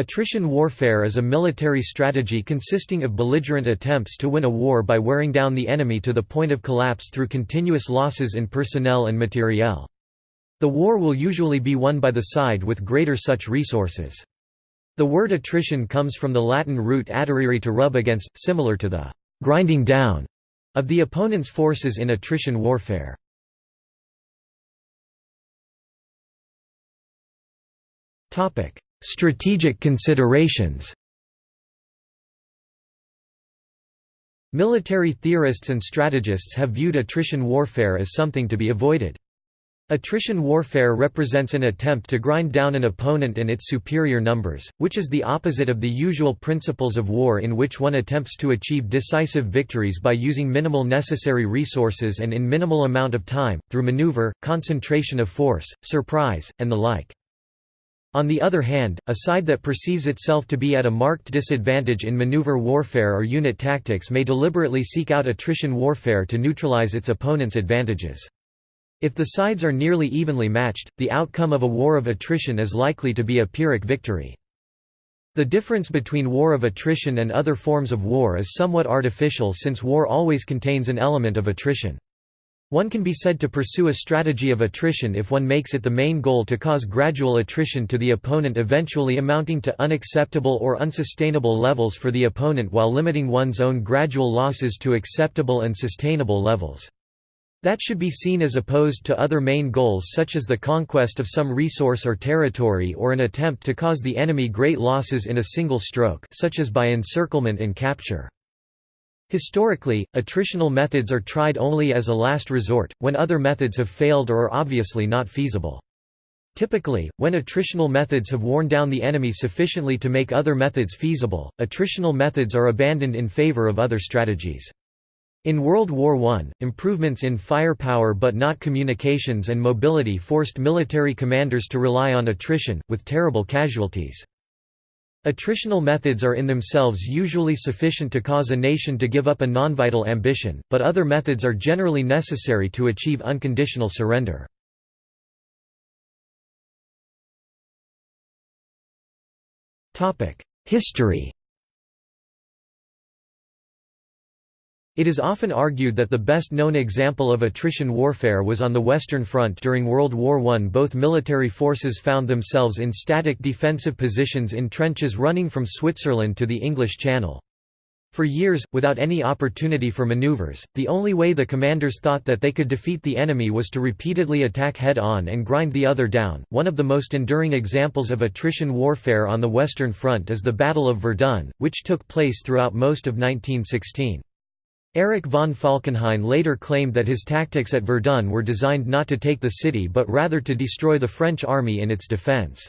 Attrition warfare is a military strategy consisting of belligerent attempts to win a war by wearing down the enemy to the point of collapse through continuous losses in personnel and materiel. The war will usually be won by the side with greater such resources. The word attrition comes from the Latin root atterrere to rub against, similar to the «grinding down» of the opponent's forces in attrition warfare. Strategic considerations Military theorists and strategists have viewed attrition warfare as something to be avoided. Attrition warfare represents an attempt to grind down an opponent and its superior numbers, which is the opposite of the usual principles of war in which one attempts to achieve decisive victories by using minimal necessary resources and in minimal amount of time, through maneuver, concentration of force, surprise, and the like. On the other hand, a side that perceives itself to be at a marked disadvantage in maneuver warfare or unit tactics may deliberately seek out attrition warfare to neutralize its opponent's advantages. If the sides are nearly evenly matched, the outcome of a war of attrition is likely to be a Pyrrhic victory. The difference between war of attrition and other forms of war is somewhat artificial since war always contains an element of attrition. One can be said to pursue a strategy of attrition if one makes it the main goal to cause gradual attrition to the opponent eventually amounting to unacceptable or unsustainable levels for the opponent while limiting one's own gradual losses to acceptable and sustainable levels. That should be seen as opposed to other main goals such as the conquest of some resource or territory or an attempt to cause the enemy great losses in a single stroke such as by encirclement and capture. Historically, attritional methods are tried only as a last resort, when other methods have failed or are obviously not feasible. Typically, when attritional methods have worn down the enemy sufficiently to make other methods feasible, attritional methods are abandoned in favor of other strategies. In World War I, improvements in firepower but not communications and mobility forced military commanders to rely on attrition, with terrible casualties. Attritional methods are in themselves usually sufficient to cause a nation to give up a non-vital ambition, but other methods are generally necessary to achieve unconditional surrender. History It is often argued that the best known example of attrition warfare was on the Western Front during World War I. Both military forces found themselves in static defensive positions in trenches running from Switzerland to the English Channel. For years, without any opportunity for maneuvers, the only way the commanders thought that they could defeat the enemy was to repeatedly attack head-on and grind the other down. One of the most enduring examples of attrition warfare on the Western Front is the Battle of Verdun, which took place throughout most of 1916. Erich von Falkenhayn later claimed that his tactics at Verdun were designed not to take the city but rather to destroy the French army in its defense.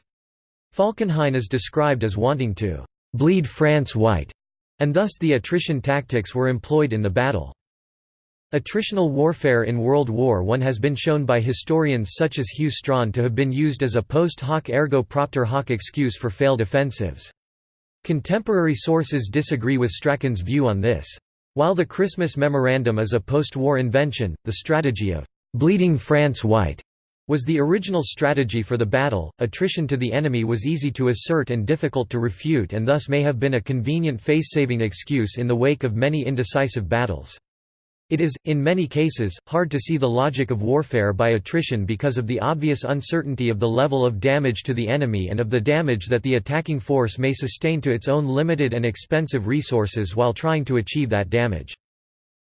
Falkenhayn is described as wanting to «bleed France white», and thus the attrition tactics were employed in the battle. Attritional warfare in World War I has been shown by historians such as Hugh Strachan to have been used as a post hoc ergo propter hoc excuse for failed offensives. Contemporary sources disagree with Strachan's view on this. While the Christmas Memorandum is a post-war invention, the strategy of «bleeding France white» was the original strategy for the battle. Attrition to the enemy was easy to assert and difficult to refute and thus may have been a convenient face-saving excuse in the wake of many indecisive battles. It is, in many cases, hard to see the logic of warfare by attrition because of the obvious uncertainty of the level of damage to the enemy and of the damage that the attacking force may sustain to its own limited and expensive resources while trying to achieve that damage.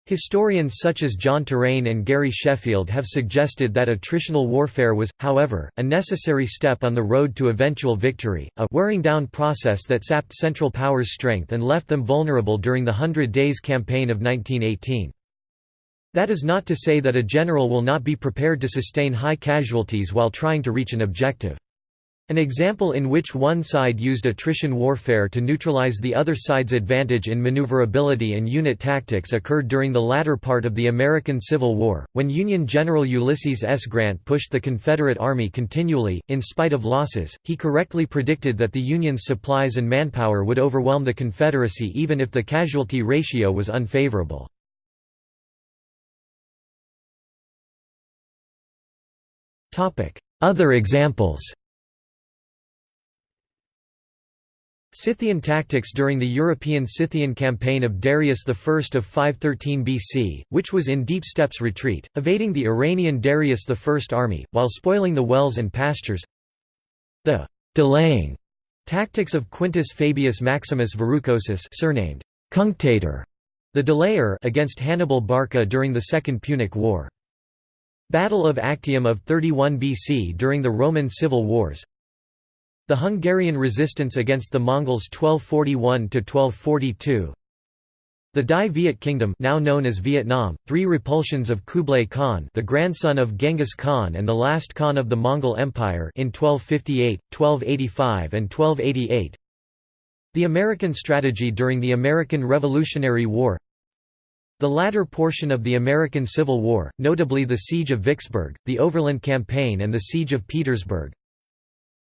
Historians such as John Terraine and Gary Sheffield have suggested that attritional warfare was, however, a necessary step on the road to eventual victory, a wearing down process that sapped Central Powers' strength and left them vulnerable during the Hundred Days Campaign of 1918. That is not to say that a general will not be prepared to sustain high casualties while trying to reach an objective. An example in which one side used attrition warfare to neutralize the other side's advantage in maneuverability and unit tactics occurred during the latter part of the American Civil War, when Union General Ulysses S. Grant pushed the Confederate Army continually, in spite of losses. He correctly predicted that the Union's supplies and manpower would overwhelm the Confederacy even if the casualty ratio was unfavorable. Other examples Scythian tactics during the European Scythian campaign of Darius I of 513 BC, which was in deep steppes retreat, evading the Iranian Darius I army, while spoiling the wells and pastures. The «delaying» tactics of Quintus Fabius Maximus Verrucosus surnamed «Cunctator», the delayer against Hannibal Barca during the Second Punic War. Battle of Actium of 31 BC during the Roman Civil Wars. The Hungarian resistance against the Mongols 1241–1242 The Dai Viet Kingdom now known as Vietnam, three repulsions of Kublai Khan the grandson of Genghis Khan and the last Khan of the Mongol Empire in 1258, 1285 and 1288 The American strategy during the American Revolutionary War the latter portion of the American Civil War, notably the Siege of Vicksburg, the Overland Campaign and the Siege of Petersburg,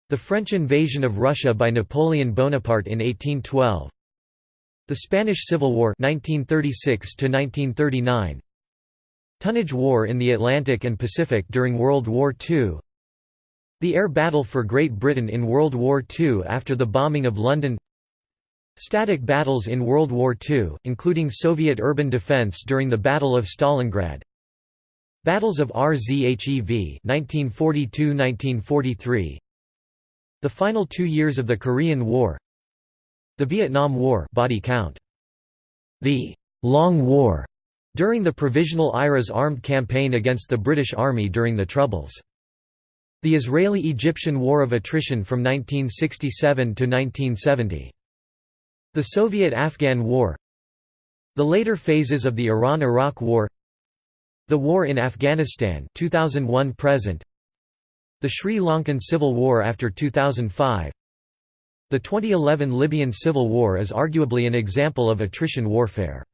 the French invasion of Russia by Napoleon Bonaparte in 1812. The Spanish Civil War 1936 1939. Tonnage War in the Atlantic and Pacific during World War II. The air battle for Great Britain in World War II after the bombing of London. Static battles in World War II, including Soviet urban defense during the Battle of Stalingrad. Battles of RZHEV 1942–1943 the final two years of the Korean War The Vietnam War body count. The «Long War» during the Provisional IRA's armed campaign against the British Army during the Troubles. The Israeli–Egyptian War of Attrition from 1967 to 1970. The Soviet–Afghan War The later phases of the Iran–Iraq War The War in Afghanistan 2001 present the Sri Lankan Civil War after 2005 The 2011 Libyan Civil War is arguably an example of attrition warfare.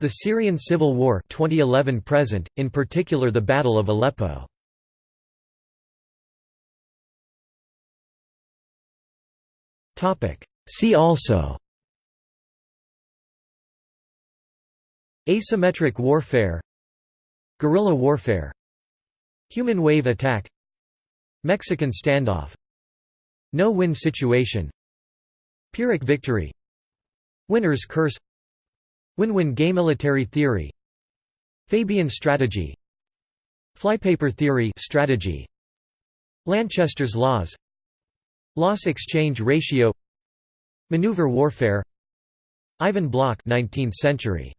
The Syrian Civil War 2011 present, in particular the Battle of Aleppo. See also Asymmetric warfare Guerrilla warfare Human wave attack Mexican standoff No-win situation Pyrrhic victory Winner's curse Win-win game military theory Fabian strategy Flypaper theory strategy Lanchester's laws Loss exchange ratio Maneuver warfare Ivan Bloch 19th century